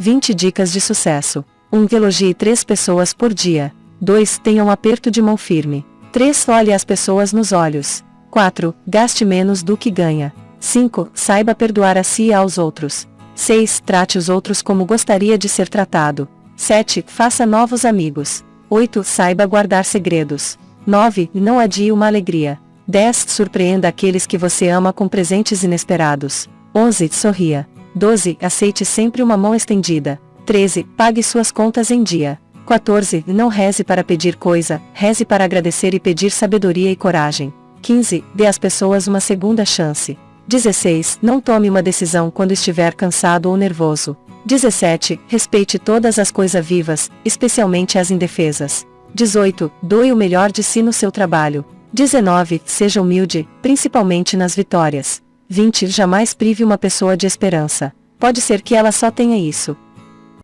20 dicas de sucesso. 1. Elogie três pessoas por dia. 2. Tenha um aperto de mão firme. 3. Olhe as pessoas nos olhos. 4. Gaste menos do que ganha. 5. Saiba perdoar a si e aos outros. 6. Trate os outros como gostaria de ser tratado. 7. Faça novos amigos. 8. Saiba guardar segredos. 9. Não adie uma alegria. 10. Surpreenda aqueles que você ama com presentes inesperados. 11. Sorria. 12. Aceite sempre uma mão estendida. 13. Pague suas contas em dia. 14. Não reze para pedir coisa, reze para agradecer e pedir sabedoria e coragem. 15. Dê às pessoas uma segunda chance. 16. Não tome uma decisão quando estiver cansado ou nervoso. 17. Respeite todas as coisas vivas, especialmente as indefesas. 18. Doe o melhor de si no seu trabalho. 19. Seja humilde, principalmente nas vitórias. 20. Jamais prive uma pessoa de esperança. Pode ser que ela só tenha isso.